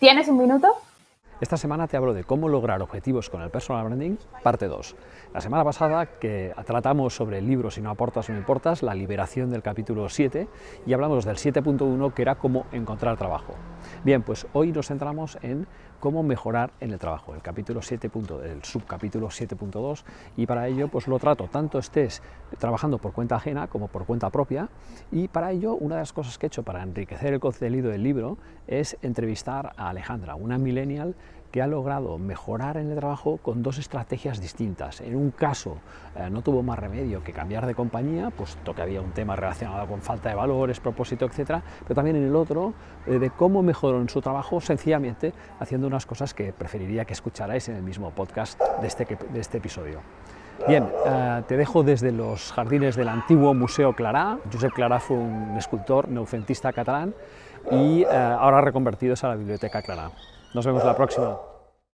¿Tienes un minuto? Esta semana te hablo de cómo lograr objetivos con el personal branding, parte 2. La semana pasada que tratamos sobre el libro Si no aportas o no importas, la liberación del capítulo 7 y hablamos del 7.1 que era cómo encontrar trabajo. Bien, pues hoy nos centramos en cómo mejorar en el trabajo, el capítulo 7. el subcapítulo 7.2 y para ello pues lo trato tanto estés trabajando por cuenta ajena como por cuenta propia y para ello una de las cosas que he hecho para enriquecer el contenido del libro es entrevistar a Alejandra, una millennial que ha logrado mejorar en el trabajo con dos estrategias distintas. En un caso eh, no tuvo más remedio que cambiar de compañía, puesto que había un tema relacionado con falta de valores, propósito, etcétera, pero también en el otro eh, de cómo mejoró en su trabajo sencillamente haciendo unas cosas que preferiría que escucharais en el mismo podcast de este, de este episodio. Bien, eh, te dejo desde los jardines del antiguo Museo Clará. Josep Clará fue un escultor neofentista catalán y ahora reconvertidos a la Biblioteca Clará. Nos vemos la próxima.